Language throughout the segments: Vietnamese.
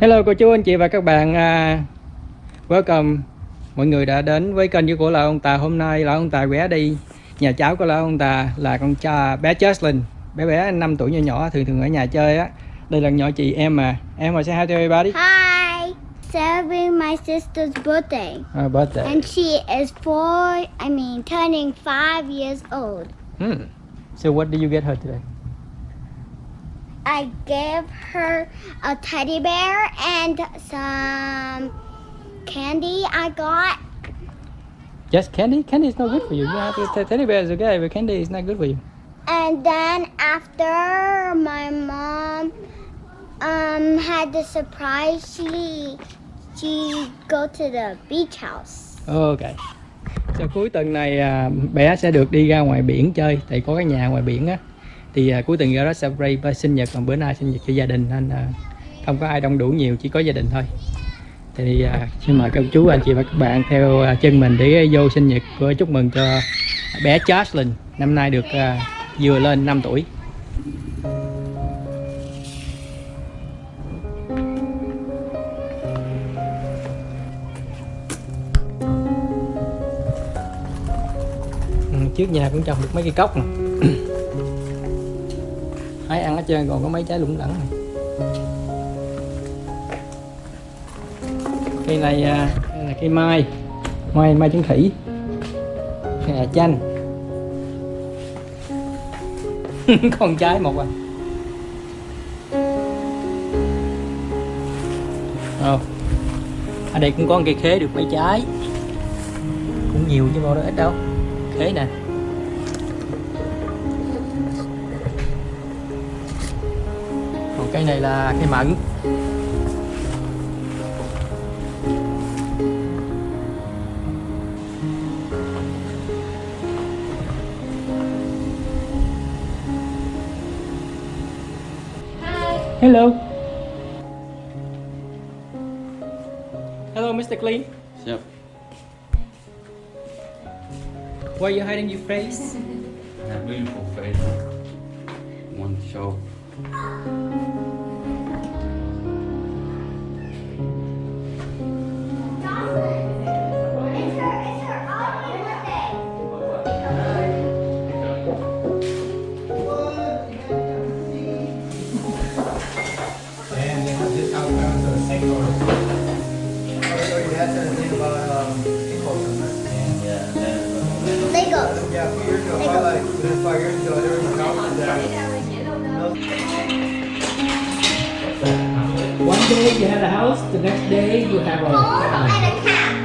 Hello cô chú anh chị và các bạn uh, Welcome Mọi người đã đến với kênh của Lão Ông Tà Hôm nay Lão Ông Tà ghé đi Nhà cháu của Lão Ông Tà là con cha bé Jocelyn Bé bé 5 tuổi nhỏ nhỏ thường thường ở nhà chơi á Đây là nhỏ chị em mà Em mà say hi to everybody Hi! Celebrating my sister's birthday. uh, birthday And she is four, I mean, turning five years old. hmm. So what did you get her today? I gave her a teddy bear and some candy I got. Yes, candy? Candy is not good for you You have to teddy bear is okay but candy is not good for you And then after my mom um, had the surprise, she she go to the beach house. Ok Sau cuối tuần này bé sẽ được đi ra ngoài biển chơi Tại có cái nhà ngoài biển á Thì à, cuối tuần ra đó celebrate sinh nhật Còn bữa nay sinh nhật cho gia đình Nên à, không có ai đông đủ nhiều Chỉ có gia đình thôi. Thì à, xin mời các chú anh chị và các bạn Theo à, chân mình để vô sinh nhật của Chúc mừng cho bé Jocelyn Năm nay được à, vừa lên 5 tuổi. Ừ, trước nhà cũng trồng được mấy cây cốc nè hái còn có mấy trái lủng lẳng. Này à, cây này đây là cây mai. Mai mai trứng khỉ. Cây là chanh. Con trái một à. Ồ. ở đây cũng có cây khế được mấy trái. Cũng nhiều chứ đâu đó, ít đâu. Khế nè. Cây này là cây mận Hello. Hello, Mr. Clean. Yep. Why are you hiding your face? A beautiful face. One show. Day you had a house, the next day you have a uh, And a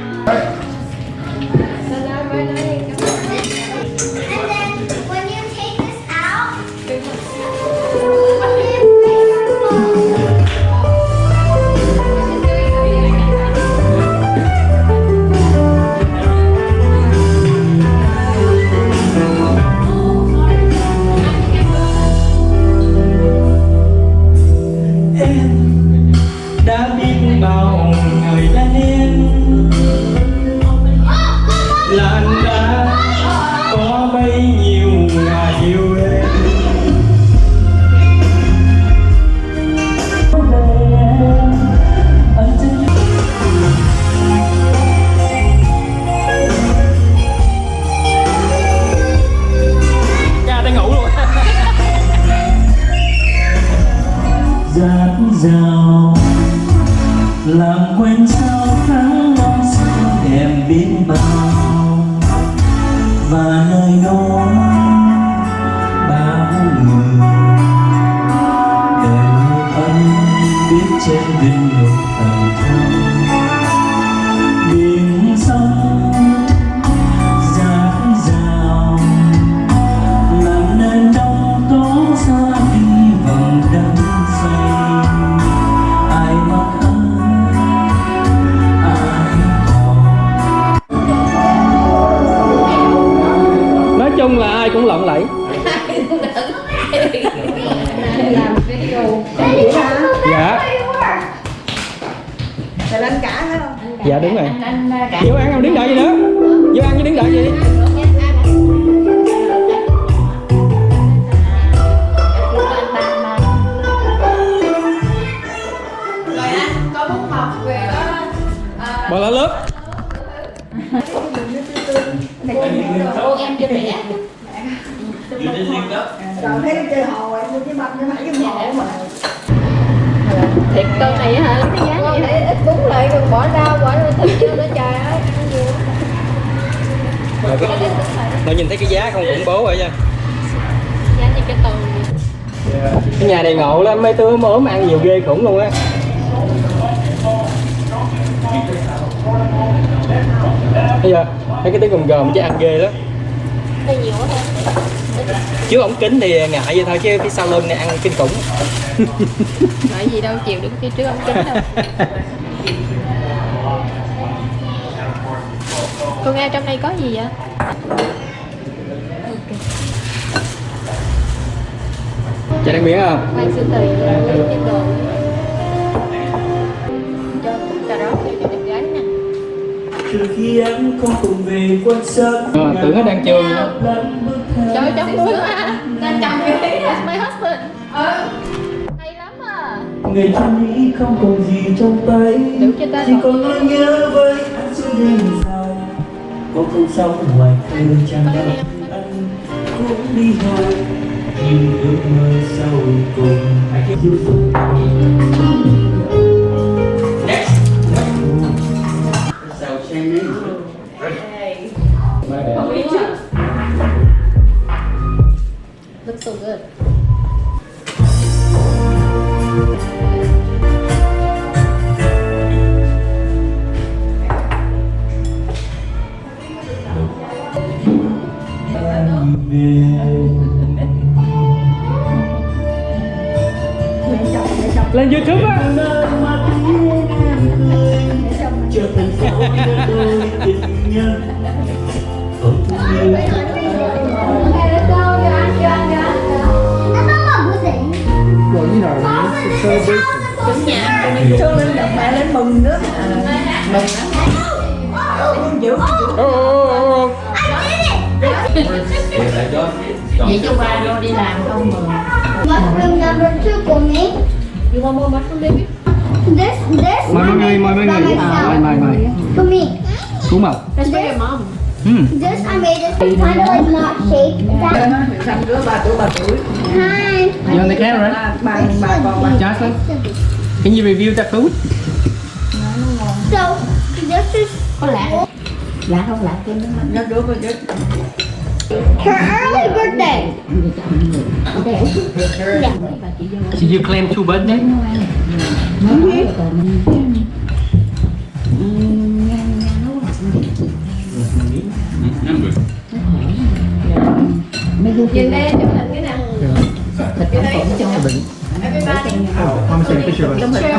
遇见你有很多 nè vô ăn không? Đứng đợi gì nữa? Vô ăn chứ đứng đợi gì? Bỏ lá lớp. Cô em chưa? Đẻ còn thấy chơi hồ em mua cái bông cho mấy cái mộ mà thiệt cân này hả? Lấy cái giá vậy hả? ít bún lại rồi bỏ rau bỏ rồi thịt vô nữa trời ơi. Rồi có- Nó nhìn thấy cái giá không khủng bố rồi nha. Giá như cái tường vậy. Cái nhà này ngộ lắm, mấy đứa ốm ăn nhiều ghê khủng luôn á. Bây giờ, mấy cái tiếng gồm gồm chứ ăn ghê lắm. Nhiều quá thôi Chứ ống kính thì ngại vậy thôi chứ phía sau lưng này ăn kinh khủng. Nói gì đâu chịu được phía trước ông kính đâu. Cô nghe trong đây có gì vậy? Chả đang miếng không? khoai sư tỳ cái đồ cho cho đẹp gái nè. Từ khi em không cùng về quan sát Ờ, tưởng nó đang chơi. Trời trong luôn á đang chồng cái that's my husband ừ. hay lắm à. Ngày thân ý không còn gì trong tay. Chỉ còn nỗi nhớ với anh suốt đêm dài. Có không sống ngoài thơ chẳng đâu anh cũng đi thôi nhưng ước mơ sau cùng So so good. Lên Youtube á. Trở thành đôi tình nhân it's a celebration Thương lên giọng mẹ lên mừng nữa. Mừng lắm. Giữ. Ô, ô, ô, ô. Yeah, they got Vậy chứ qua đâu đi làm không mừng you want more mushroom baby This, this Mời mọi người, mời mọi người Mời, mời, mời For me. Cú màu that's for your mom Hmm. This I made it kind of like not shaped. Hi. You on the camera? Jocelyn, can you review that food? So this is Có lạ Lạ không lạ kia mắt Nó đứa ba đứa. her early birthday. Vô Did you claim two birthdays? Nó nói rồi còn đây chụp hình cái nào thịt không phỏng cho everybody I'm taking a picture of it. I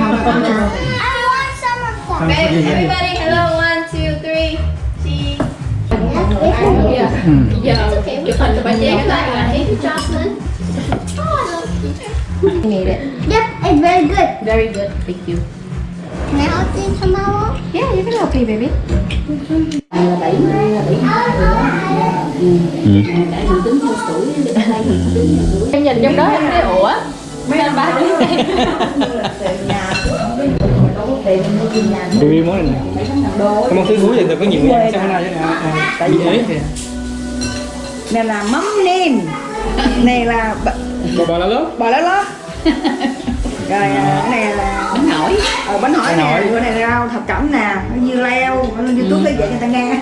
want some of that. Babe, everybody hello one two three cheese yeah Hmm. giờ chụp hình cho bà Trang cái tay là thấy Jocelyn Nghe đấy Yep, it's very good. very good Thank you Can I help you tomorrow? yeah you can help me baby À, là bảy là bảy Ừ. Tuổi đây em nhìn trong đó em thấy ủa mấy ba đứa Tiền nhà. Review món này nè. Cái món thứ thúi thì có nhiều người sao nào chứ nào Tại vì ấy thì Này là mắm nêm. Này là Bò bò lá lớn bò lá lót. Rồi à, cái này là Bánh hỏi nè, bữa này rau thập cẩm nè, nó dưa leo, nó YouTube để dạy người ta nghe.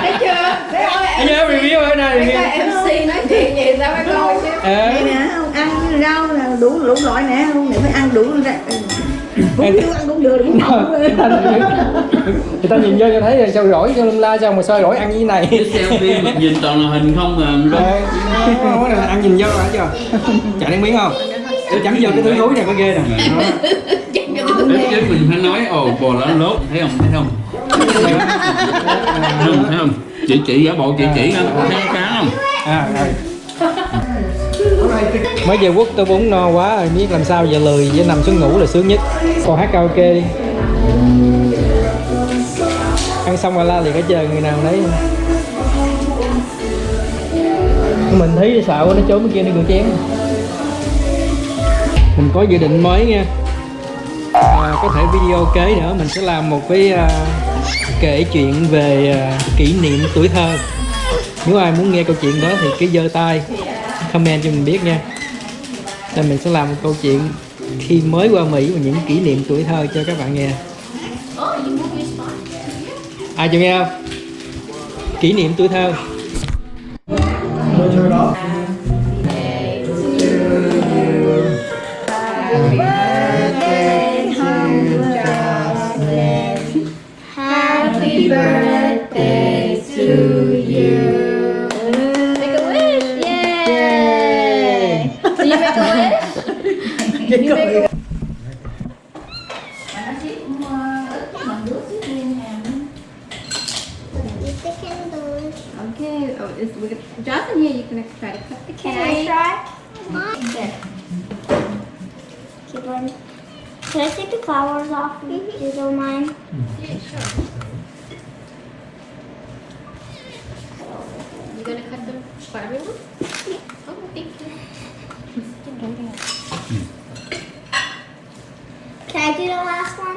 Thấy chưa? Thấy không? Anh nhớ review ở đây? MC nói chuyện gì sao phải coi chứ Ờ. Nè, không ăn rau là đủ đủ loại nè, không để phải ăn đủ ra. Cũng chưa ăn cũng được, cũng không. người ta, nhìn vô cho thấy là sao rỗi cho lum la sao mà sao rỗi ăn như thế này selfie nhìn toàn là hình không à. Ờ, ăn nhìn vô phải chưa chả đang miếng không để chấm vô cái thứ thúi này có ghê nè Đó. Ít chứ mình phải nói ồ bò lá lốt. Thấy không? Thấy không? Thấy không? Thấy không? Chị chỉ giả bộ chị chỉ thấy cái cá không? À rồi. Mới về quốc tôi bún no quá rồi biết làm sao giờ lười với nằm xuống ngủ là sướng nhất. Còn hát karaoke đi. Ăn xong rồi la liền hết trơn người nào đấy mình thấy sợ nó trốn bên kia nó gửi chén. Mình có dự định mới nha có thể video kế nữa. Mình sẽ làm một cái uh, kể chuyện về uh, kỷ niệm tuổi thơ. Nếu ai muốn nghe câu chuyện đó thì cứ giơ tay comment cho mình biết nha. Nên mình sẽ làm một câu chuyện khi mới qua Mỹ và những kỷ niệm tuổi thơ cho các bạn nghe. Ai chịu nghe không? Kỷ niệm tuổi thơ. Happy wish? Did you make a With the candles. Okay. Oh, it's we got Johnson here. You can try to cut the Can I cake. try? There. Keep on. Can I take the flowers off if you don't mind? You gonna cut them for everyone? Oh, thank you. Can I do the last one?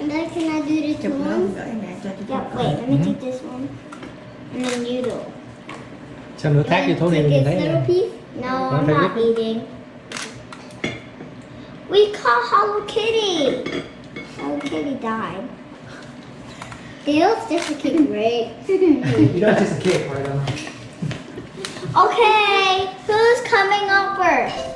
And then can I do the two chụp nữa ones? gửi mẹ cho chị Yeah, wait, let me take this one. And then you do. sao nữa thác vô thố đi Take nhìn this thấy little nha piece. No, Wanna I'm take not eating. We caught Hello Kitty. Hello Kitty died. Feels just a cake, right? You know, it's just a cake, right? Um, okay, who's coming up first?